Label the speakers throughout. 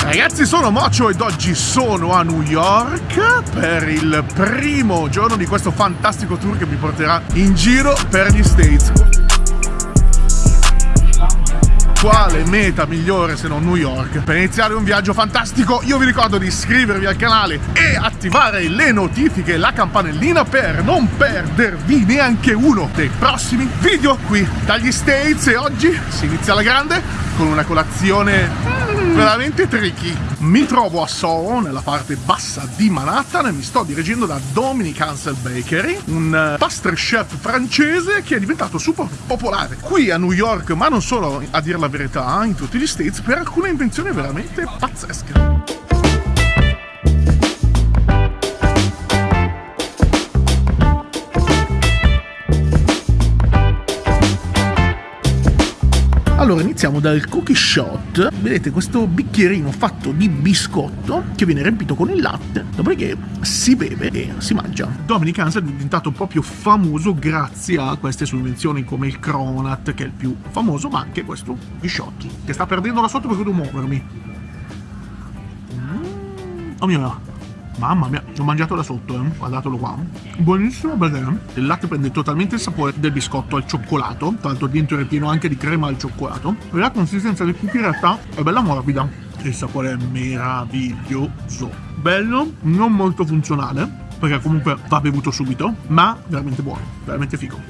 Speaker 1: Ragazzi sono Mocio ed oggi sono a New York per il primo giorno di questo fantastico tour che mi porterà in giro per gli States quale meta migliore se non New York. Per iniziare un viaggio fantastico io vi ricordo di iscrivervi al canale e attivare le notifiche e la campanellina per non perdervi neanche uno dei prossimi video qui. Dagli States e oggi si inizia la grande con una colazione veramente tricky. Mi trovo a Soho, nella parte bassa di Manhattan, e mi sto dirigendo da Dominic Ansel Bakery, un eh, pastry chef francese che è diventato super popolare qui a New York, ma non solo, a dire la verità, in tutti gli States, per alcune invenzioni veramente pazzesche. Allora iniziamo dal cookie shot, vedete questo bicchierino fatto di biscotto che viene riempito con il latte, dopodiché si beve e si mangia. Dominic Hansen è diventato proprio famoso grazie a queste invenzioni come il cronut che è il più famoso, ma anche questo cookie shot che sta perdendo la sotto perché devo muovermi. Mm. Oh mio Dio. Mamma mia, l'ho mangiato da sotto, eh. guardatelo qua. Buonissimo perché il latte prende totalmente il sapore del biscotto al cioccolato, tra l'altro dentro è pieno anche di crema al cioccolato. E la consistenza del cookie in realtà è bella morbida. Il sapore è meraviglioso. Bello, non molto funzionale, perché comunque va bevuto subito, ma veramente buono, veramente figo.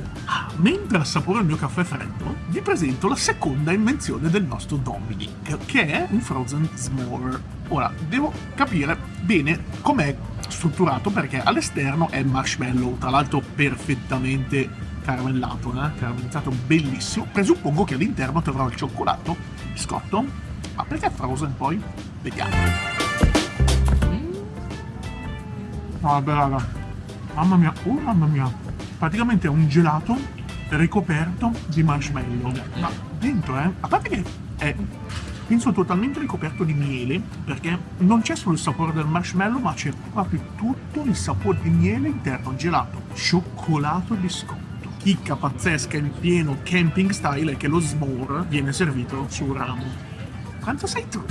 Speaker 1: Mentre assaporo il mio caffè freddo, vi presento la seconda invenzione del nostro Dominic, che è un frozen s'more. Ora, devo capire bene com'è strutturato perché all'esterno è marshmallow, tra l'altro perfettamente caramellato, eh? caramelizzato bellissimo. Presuppongo che all'interno troverò il cioccolato, biscotto, ma perché frozen poi? Vediamo. Vabbè raga, mamma mia, oh mamma mia, praticamente è un gelato ricoperto di marshmallow, ma dentro eh, a parte che è penso totalmente ricoperto di miele perché non c'è solo il sapore del marshmallow ma c'è proprio tutto il sapore di miele interno. Gelato cioccolato e biscotto. Chicca pazzesca in pieno camping style è che lo s'more viene servito sul ramo. Quanto sei tu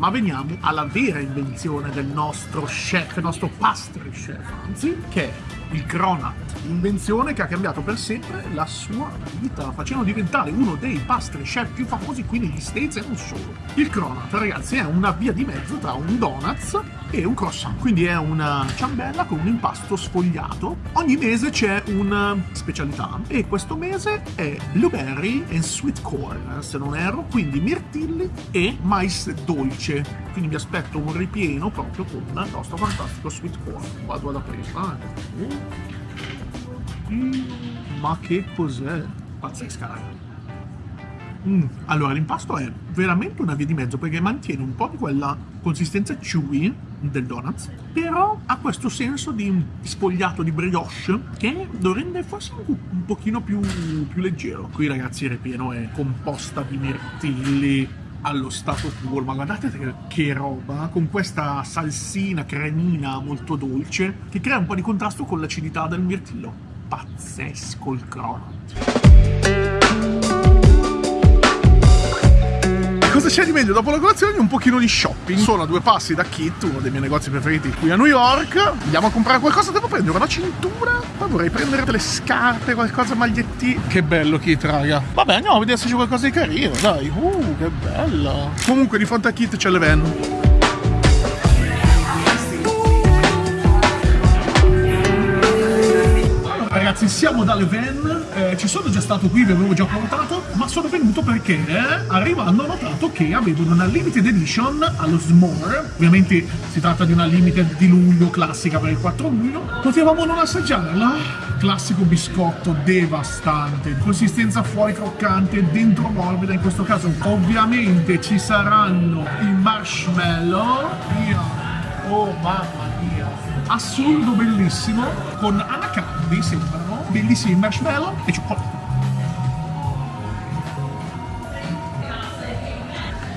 Speaker 1: ma veniamo alla vera invenzione del nostro chef, nostro pastry chef, anzi, che è il cronut, invenzione che ha cambiato per sempre la sua vita, facendo diventare uno dei pastry chef più famosi qui negli States e non solo. Il cronut, ragazzi, è una via di mezzo tra un donuts e un croissant, quindi è una ciambella con un impasto sfogliato. Ogni mese c'è una specialità e questo mese è blueberry and sweet corn, se non erro, quindi mirtilli e mais dolce. Quindi mi aspetto un ripieno proprio con il nostro fantastico sweet corn. Vado ad aprirla. Eh. Mm, ma che cos'è? Pazzesca, raga. Mm. Allora, l'impasto è veramente una via di mezzo perché mantiene un po' di quella consistenza chewy del donuts, però ha questo senso di spogliato di brioche che lo rende forse un, un pochino più, più leggero. Qui ragazzi il ripieno è composta di mirtilli, allo stato puro, ma guardate che, che roba, con questa salsina cremina molto dolce, che crea un po' di contrasto con l'acidità del mirtillo. Pazzesco il cronut. Cosa c'è di meglio dopo la colazione? Un pochino di shopping. Sono a due passi da Kit, uno dei miei negozi preferiti qui a New York. Andiamo a comprare qualcosa, devo prendere una cintura. Poi vorrei prendere delle scarpe, qualcosa, maglietti. Che bello Kit, raga. Vabbè, andiamo a vedere se c'è qualcosa di carino, dai. Uh, che bello. Comunque di fronte a Kit c'è le siamo dalle van eh, ci sono già stato qui vi avevo già portato ma sono venuto perché eh, arrivando ho notato che avevano una limited edition allo S'more. Ovviamente si tratta di una limited di luglio classica per il 4 luglio. Potevamo non assaggiarla? Classico biscotto devastante consistenza fuori croccante dentro morbida in questo caso. Ovviamente ci saranno i marshmallow. Oh mamma mia assurdo bellissimo con anacardi sembrano bellissimi marshmallow e cioccolato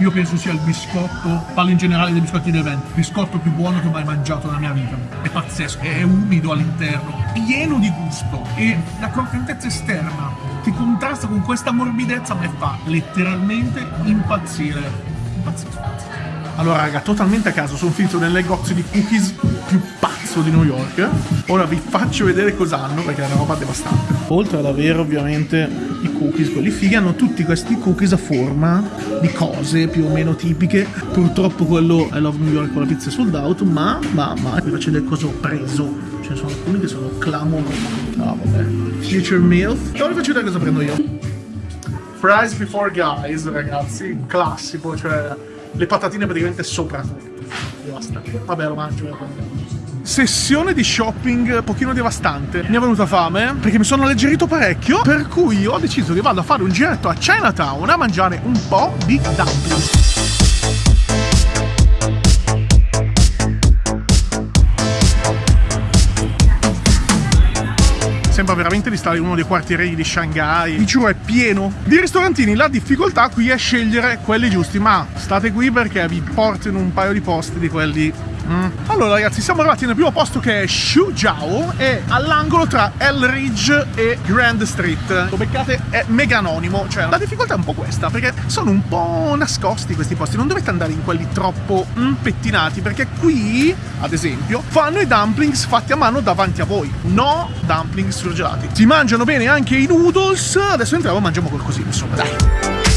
Speaker 1: io penso sia il biscotto, parlo in generale dei biscotti del vento, il biscotto più buono che ho mai mangiato nella mia vita. È pazzesco, è umido all'interno, pieno di gusto e la croccantezza esterna ti contrasta con questa morbidezza mi fa letteralmente impazzire. Impazzire. Allora raga, totalmente a caso, sono finito nel negozio di cookies più pazzo di New York. Ora vi faccio vedere cosa hanno, perché è una roba devastante. Oltre ad avere ovviamente i cookies, quelli fighi, hanno tutti questi cookies a forma di cose più o meno tipiche. Purtroppo quello I Love New York con la pizza sold out, ma, ma, ma, vi faccio vedere cosa ho preso. Ce ne sono alcuni che sono clamorosi. Ah, vabbè. Future Milk. Ora vi faccio vedere cosa prendo io. Fries before guys, ragazzi, classico, cioè le patatine praticamente sopra. Devastante. Vabbè, lo mangio. Sessione di shopping un pochino devastante. Mi è venuta fame perché mi sono alleggerito parecchio. Per cui ho deciso che vado a fare un giretto a Chinatown a mangiare un po' di dumplings. sembra veramente di stare in uno dei quartieri di Shanghai. Vi giuro, è pieno di ristorantini. La difficoltà qui è scegliere quelli giusti, ma state qui perché vi porto in un paio di posti di quelli Mm. Allora ragazzi siamo arrivati nel primo posto che è Shujiao e all'angolo tra Elridge e Grand Street. Lo beccate è mega anonimo cioè la difficoltà è un po' questa perché sono un po' nascosti questi posti non dovete andare in quelli troppo mm, pettinati perché qui ad esempio fanno i dumplings fatti a mano davanti a voi. No dumplings surgelati. Si mangiano bene anche i noodles. Adesso entriamo e mangiamo qualcosina insomma dai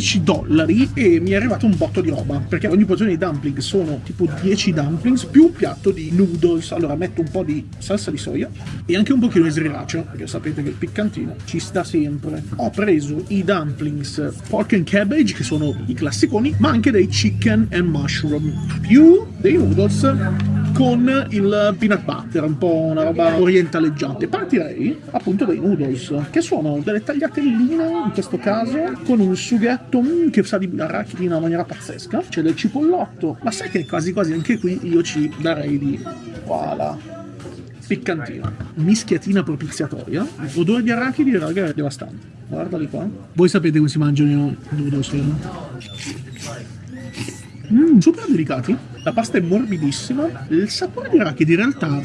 Speaker 1: 14 dollari e mi è arrivato un botto di roba perché ogni porzione di dumpling sono tipo 10 dumplings più un piatto di noodles. Allora metto un po' di salsa di soia e anche un pochino di sriracha perché sapete che il piccantino ci sta sempre. Ho preso i dumplings pork and cabbage che sono i classiconi ma anche dei chicken and mushroom. Più dei noodles con il peanut butter, un po' una roba orientaleggiante. Partirei appunto dai noodles, che sono delle tagliatelline in questo caso, con un sughetto mm, che sa di arachidi in una maniera pazzesca. C'è del cipollotto, ma sai che quasi quasi anche qui io ci darei di... Voilà piccantino, mischiatina propiziatoria, odore di arachidi, raga, è devastante. Guardali qua. Voi sapete come si mangiano i noodles, vero? Mm, super delicati. La pasta è morbidissima. Il sapore di arachidi in realtà,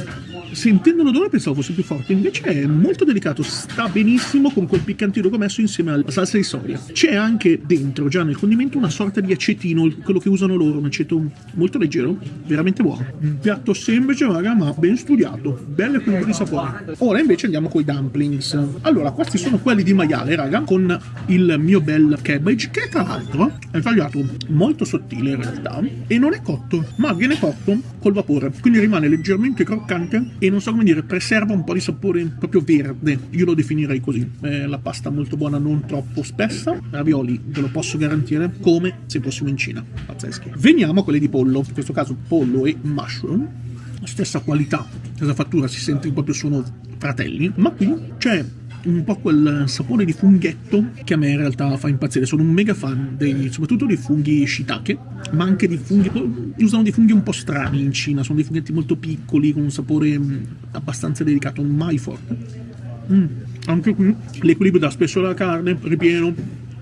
Speaker 1: sentendo l'odore pensavo fosse più forte, invece è molto delicato. Sta benissimo con quel piccantino che ho messo insieme alla salsa di soia. C'è anche dentro, già nel condimento, una sorta di acetino, quello che usano loro, un aceto molto leggero, veramente buono. Un piatto semplice, raga, ma ben studiato. Bello equilibrio di sapore. Ora invece andiamo con i dumplings. Allora, questi sono quelli di maiale, raga, con il mio bel cabbage, che tra l'altro è tagliato molto sottile in realtà e non è cotto, ma viene cotto col vapore, quindi rimane leggermente croccante e non so come dire, preserva un po' di sapore proprio verde, io lo definirei così. È la pasta molto buona, non troppo spessa, ravioli ve lo posso garantire come se fossimo in Cina, pazzeschi. Veniamo a quelli di pollo, in questo caso pollo e mushroom, stessa qualità, stessa fattura, si sente proprio sono fratelli, ma qui c'è un po' quel sapore di funghetto che a me in realtà fa impazzire. Sono un mega fan dei, soprattutto dei funghi shiitake, ma anche di funghi. Usano dei funghi un po' strani in Cina, sono dei funghetti molto piccoli con un sapore mm, abbastanza delicato, mai forte. Mm. Anche qui l'equilibrio da spesso della carne, ripieno,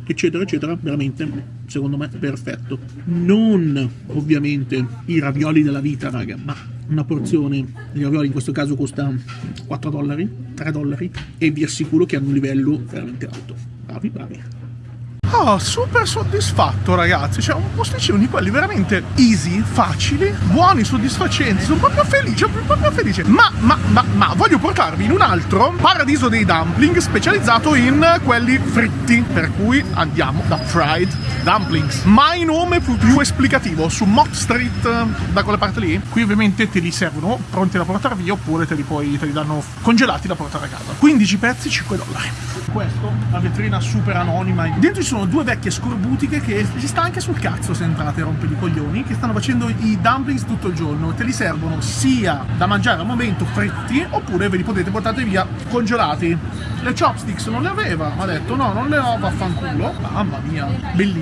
Speaker 1: eccetera, eccetera, veramente, secondo me, perfetto. Non ovviamente i ravioli della vita, raga, ma una porzione di ravioli in questo caso costa 4 dollari, 3 dollari e vi assicuro che hanno un livello veramente alto. Bravi, bravi. Oh, super soddisfatto ragazzi, cioè un posticino di quelli veramente easy, facili, buoni, soddisfacenti, sono proprio felice, proprio felice. Ma, ma, ma, ma, voglio portarvi in un altro paradiso dei dumpling specializzato in quelli fritti, per cui andiamo da Fried Dumplings. Mai nome più, più esplicativo, su Mott Street, da quella parte lì. Qui ovviamente te li servono pronti da portare via oppure te li, poi, te li danno congelati da portare a casa. 15 pezzi, 5 dollari. Questo, la vetrina super anonima. Dentro ci sono due vecchie scorbutiche che ci sta anche sul cazzo se entrate a rompere i coglioni, che stanno facendo i dumplings tutto il giorno. Te li servono sia da mangiare al momento fritti, oppure ve li potete portare via congelati. Le chopsticks non le aveva, ma ha detto no, non le ho, vaffanculo. Mamma mia,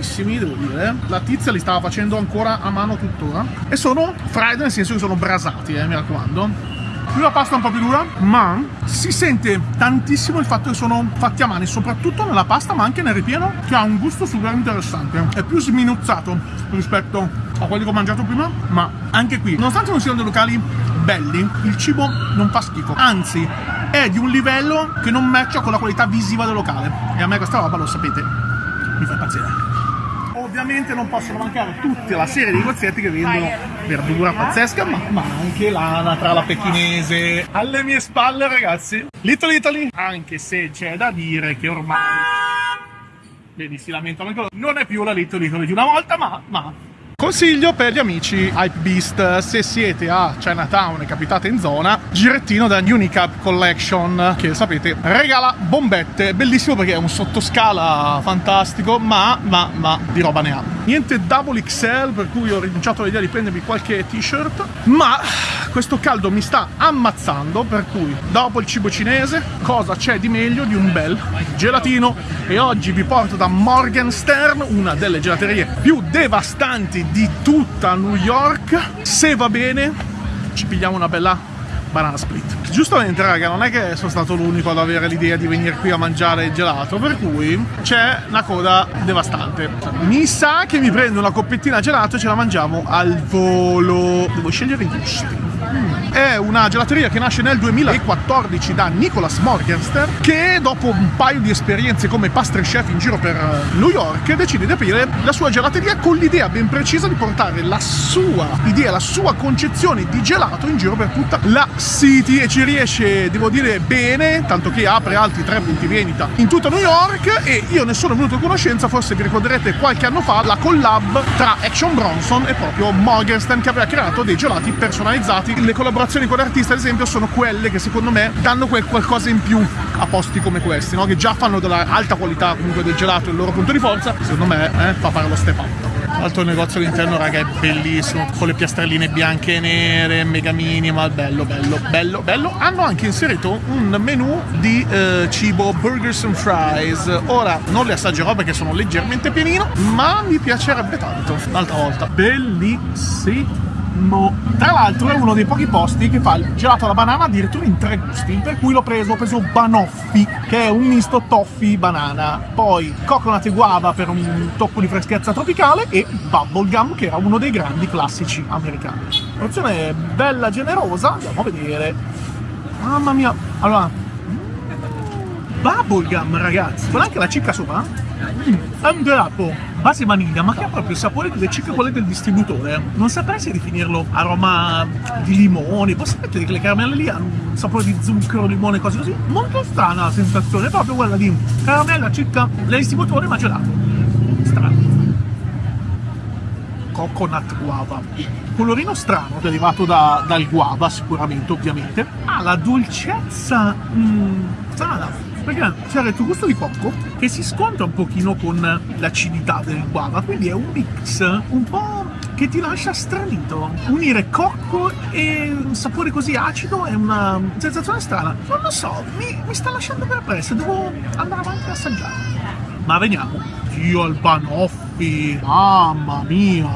Speaker 1: bellissimi, devo dire. La tizia li stava facendo ancora a mano tuttora. E sono fried nel senso che sono brasati, eh, mi raccomando Qui la pasta è un po' più dura, ma si sente tantissimo il fatto che sono fatti a mano, soprattutto nella pasta, ma anche nel ripieno, che ha un gusto super interessante. È più sminuzzato rispetto a quelli che ho mangiato prima, ma anche qui, nonostante non siano dei locali belli, il cibo non fa schifo, anzi è di un livello che non matcha con la qualità visiva del locale. E a me questa roba, lo sapete, mi fa impazzire ovviamente non possono mancare tutta la serie di negozietti che vendono verdura pazzesca, ma, ma anche l'anatra, la pechinese. Alle mie spalle, ragazzi, Little Italy, anche se c'è da dire che ormai... Vedi, si lamentano ancora. Non è più la Little Italy di una volta, ma, ma Consiglio per gli amici Hype Beast, se siete a Chinatown e capitate in zona, girettino da Unicap Collection, che sapete regala bombette, bellissimo perché è un sottoscala fantastico, ma, ma, ma di roba ne ha. Niente double XL, per cui ho rinunciato all'idea di prendermi qualche t-shirt, ma questo caldo mi sta ammazzando, per cui dopo il cibo cinese, cosa c'è di meglio di un bel gelatino? E oggi vi porto da Morgenstern, una delle gelaterie più devastanti di tutta New York. Se va bene, ci pigliamo una bella banana split. Giustamente, raga, non è che sono stato l'unico ad avere l'idea di venire qui a mangiare il gelato, per cui c'è una coda devastante. Mi sa che mi prendo una coppettina gelato e ce la mangiamo al volo. Devo scegliere i gusti. È una gelateria che nasce nel 2014 da Nicholas Morgenstern che dopo un paio di esperienze come pastry chef in giro per eh, New York decide di aprire la sua gelateria con l'idea ben precisa di portare la sua idea, la sua concezione di gelato in giro per tutta la city. E ci riesce, devo dire, bene, tanto che apre altri tre punti vendita in tutta New York. E io ne sono venuto a conoscenza, forse vi ricorderete qualche anno fa, la collab tra Action Bronson e proprio Morgenstern che aveva creato dei gelati personalizzati le collaborazioni con l'artista, ad esempio, sono quelle che secondo me danno quel qualcosa in più a posti come questi, no? che già fanno della alta qualità comunque del gelato il loro punto di forza, secondo me eh, fa fare lo step up. L'altro negozio all'interno, raga, è bellissimo, con le piastrelline bianche e nere, mega minimal, bello, bello, bello, bello. Hanno anche inserito un menu di eh, cibo burgers and fries. Ora, non le assaggerò perché sono leggermente pienino, ma mi piacerebbe tanto. Un'altra volta. Bellissimo. Mo. Tra l'altro è uno dei pochi posti che fa il gelato alla banana addirittura in tre gusti, per cui l'ho preso, ho preso Banoffi, che è un misto toffee banana, poi coconut e guava per un tocco di freschezza tropicale e bubblegum, che era uno dei grandi classici americani. Porzione bella generosa, andiamo a vedere. Mamma mia, allora... Bubblegum, ragazzi! Guarda anche la cicca sopra. Mm, è un gelato base vaniglia, ma che ha proprio il sapore delle cicche quelle del distributore. Non saprei definirlo aroma di limone, poi sapete che le caramelle lì hanno un sapore di zucchero, limone, cose così. Molto strana la sensazione, proprio quella di caramella cicca del distributore ma gelato. Strano. Coconut guava. Colorino strano, derivato da, dal guava sicuramente, ovviamente. Ha la dolcezza mm, strana perché c'è il tuo gusto di cocco che si scontra un pochino con l'acidità del guava, quindi è un mix un po' che ti lascia stranito. Unire cocco e un sapore così acido è una sensazione strana. Non lo so, mi, mi sta lasciando perplesso, devo andare avanti a assaggiare. Ma veniamo. Io al Banoffi, mamma mia.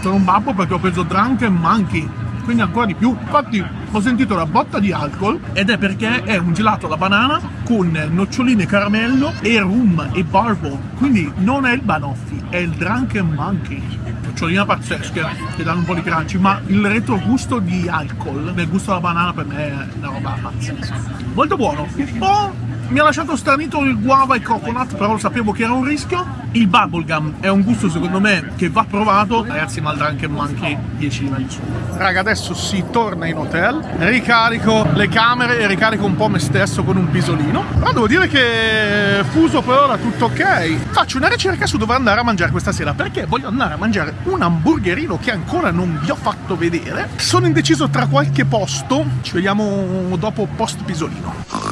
Speaker 1: Sono un babbo perché ho preso Drunken Monkey quindi ancora di più. Infatti ho sentito la botta di alcol ed è perché è un gelato alla banana con noccioline caramello e rum e bourbon. Quindi non è il Banoffi, è il Drunken Monkey. Noccioline pazzesche che danno un po' di crunchy, ma il retrogusto di alcol, del gusto della banana per me è una roba pazzesca. Molto buono. Un po' mi ha lasciato stranito il guava e coconut, però lo sapevo che era un rischio. Il bubblegum è un gusto secondo me che va provato. Ragazzi, ma il Drunken Monkey 10 livelli su. Raga, adesso si torna in hotel, ricarico le camere e ricarico un po' me stesso con un pisolino. Però devo dire che fuso per ora tutto ok. Faccio una ricerca su dove andare a mangiare questa sera, perché voglio andare a mangiare un hamburgerino che ancora non vi ho fatto vedere. Sono indeciso tra qualche posto, ci vediamo dopo post pisolino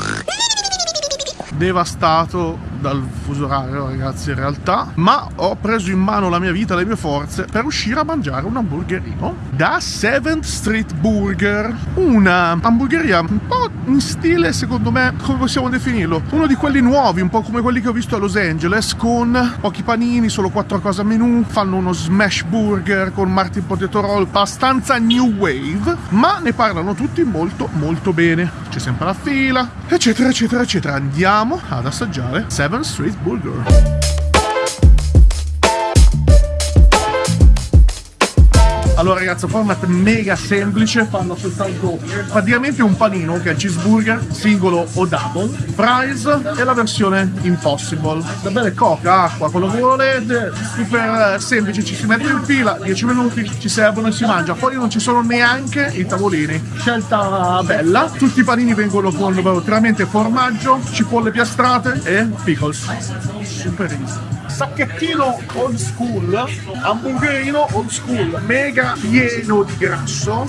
Speaker 1: devastato
Speaker 2: dal fuso orario ragazzi in realtà, ma ho preso in mano la mia vita, le mie forze per uscire a mangiare un hamburgerino da 7th Street Burger, una hamburgeria un po' in stile secondo me, come possiamo definirlo? Uno di quelli nuovi, un po' come quelli che ho visto a Los Angeles, con pochi panini, solo quattro cose a menù, fanno uno smash burger con Martin Potato Roll, abbastanza new wave, ma ne parlano tutti molto molto bene. C'è sempre la fila, eccetera eccetera eccetera. Andiamo ad assaggiare 7 Street Burger. Allora ragazzi, format mega semplice, fanno soltanto praticamente un panino che è cheeseburger, singolo o double, fries e la versione impossible. Da bere coca, acqua, quello che volete, super semplice, ci si mette in fila, 10 minuti, ci servono e si mangia. Poi non ci sono neanche i tavolini. Scelta bella, tutti i panini vengono con veramente formaggio, cipolle piastrate e pickles. Super easy sacchettino old school, hamburgerino old school, mega pieno di grasso,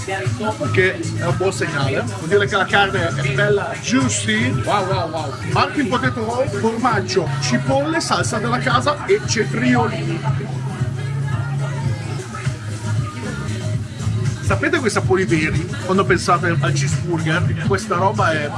Speaker 2: che è un buon segnale. Vuol dire che la carne è bella juicy. Wow, wow, wow. Anche il potato roll, formaggio, cipolle, salsa della casa e cetriolini. Sapete quei sapori veri quando pensate al cheeseburger? Questa roba è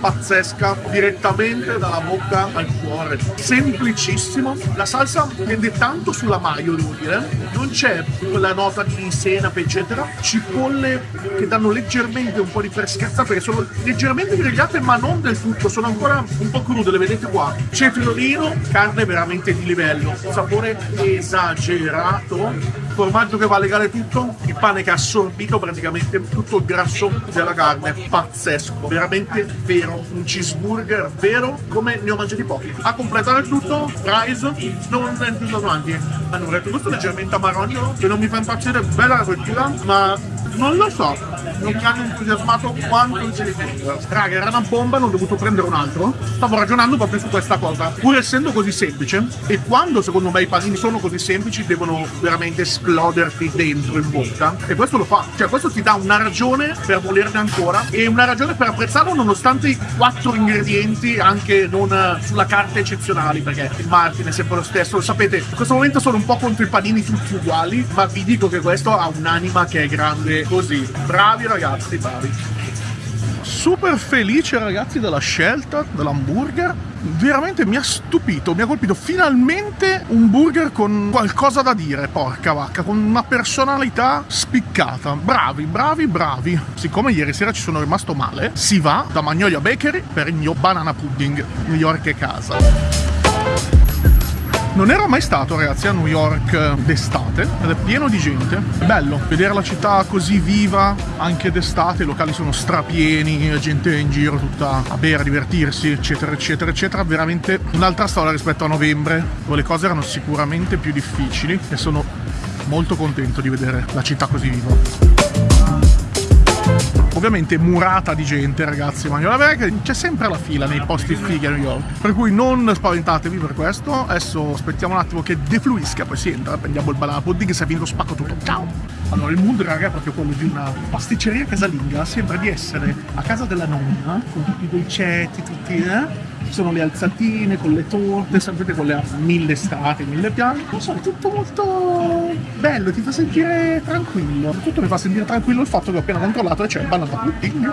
Speaker 2: pazzesca, direttamente dalla bocca al cuore. Semplicissimo. La salsa tende tanto sulla maio, devo dire. Non c'è quella nota di senape, eccetera. Cipolle che danno leggermente un po' di freschezza perché sono leggermente grigliate, ma non del tutto. Sono ancora un po' crude, le vedete qua. Cetriolino, carne veramente di livello. Sapore esagerato formaggio che va a legare tutto, il pane che ha assorbito praticamente tutto il grasso della carne, pazzesco, veramente vero, un cheeseburger vero come ne ho mangiati pochi. A completare tutto, fries, non entusiasmanti, hanno un retrogusto leggermente amarogno che non mi fa impazzire, bella la frittura, ma non lo so, non mi hanno entusiasmato quanto il cheeseburger. Raga, era una bomba, non ho dovuto prendere un altro. Stavo ragionando proprio su questa cosa. Pur essendo così semplice, e quando secondo me i panini sono così semplici, devono veramente esploderti dentro in bocca. E questo lo fa. Cioè, questo ti dà una ragione per volerne ancora e una ragione per apprezzarlo nonostante i quattro ingredienti, anche non sulla carta eccezionali, perché il marketing è sempre lo stesso. Lo sapete, in questo momento sono un po' contro i panini tutti uguali, ma vi dico che questo ha un'anima che è grande così. Bravi ragazzi, bravi. Super felice ragazzi della scelta dell'hamburger veramente mi ha stupito, mi ha colpito finalmente un burger con qualcosa da dire, porca vacca, con una personalità spiccata. Bravi, bravi, bravi. Siccome ieri sera ci sono rimasto male, si va da Magnolia Bakery per il mio banana pudding, New York e casa. Non ero mai stato ragazzi a New York d'estate ed è pieno di gente. È bello vedere la città così viva anche d'estate, i locali sono strapieni, gente in giro tutta a bere, a divertirsi, eccetera, eccetera, eccetera. Veramente un'altra storia rispetto a novembre, dove le cose erano sicuramente più difficili e sono molto contento di vedere la città così viva ovviamente murata di gente ragazzi ma è che c'è sempre la fila nei posti fighi a New York. Per cui non spaventatevi per questo. Adesso aspettiamo un attimo che defluisca poi si entra prendiamo il banana pudding se è finito spacco tutto. Ciao! Allora il mood raga è proprio quello di una pasticceria casalinga sembra di essere a casa della nonna con tutti i dolcetti tutti eh sono le alzatine con le torte, sapete quelle a mille strati, mille piani. Non so, è tutto molto bello, ti fa sentire tranquillo. Tutto mi fa sentire tranquillo il fatto che ho appena controllato e c'è il banana pudding.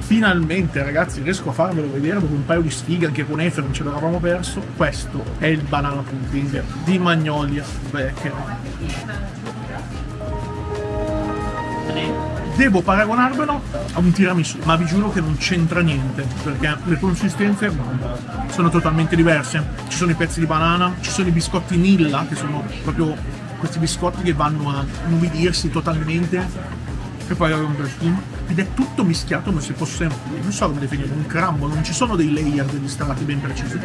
Speaker 2: Finalmente ragazzi riesco a farvelo vedere dopo un paio di sfighe anche con Efe non ce l'avevamo perso. Questo è il banana pudding di Magnolia Becker devo paragonarvelo a un tiramisù, ma vi giuro che non c'entra niente, perché le consistenze sono totalmente diverse. Ci sono i pezzi di banana, ci sono i biscotti Nilla, che sono proprio questi biscotti che vanno a nubidirsi totalmente e poi avevo un dressing. Ed è tutto mischiato come se fosse non so come definire un crumble non ci sono dei layer degli strati ben precisi.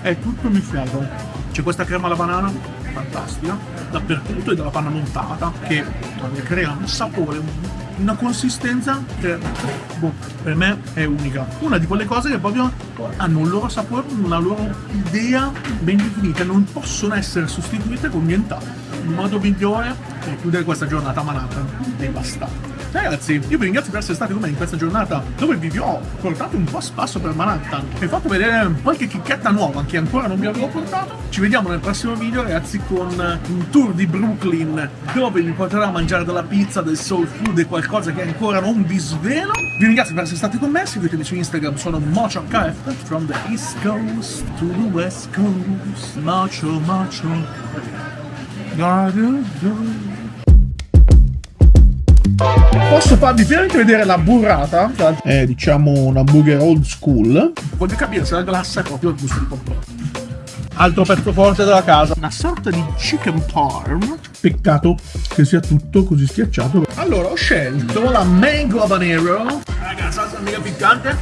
Speaker 2: È tutto mischiato. C'è questa crema alla banana fantastica dappertutto e della panna montata che crea un sapore una consistenza che boh, per me è unica. Una di quelle cose che proprio hanno un loro sapore, una loro idea ben definita, non possono essere sostituite con nient'altro. Il modo migliore per chiudere questa giornata a Manhattan è bastante. Ragazzi, io vi ringrazio per essere stati con me in questa giornata dove vi ho portato un po' a spasso per Manhattan e fatto vedere qualche chicchetta nuova che ancora non vi avevo portato. Ci vediamo nel prossimo video, ragazzi, con un tour di Brooklyn dove vi porterò a mangiare della pizza, del soul food e qualcosa che ancora non vi svelo. Vi ringrazio per essere stati con me, seguitemi su Instagram, sono MochoKF, from the East Coast to the West Coast, Mocho Mocho. Posso farvi finalmente vedere la burrata? È diciamo un hamburger old school. Voglio capire se la glassa è proprio il gusto di popcorn. Altro pezzo forte della casa. Una sorta di chicken parm. Peccato che sia tutto così schiacciato. Allora ho scelto la mango habanero. Raga, salsa mega piccante.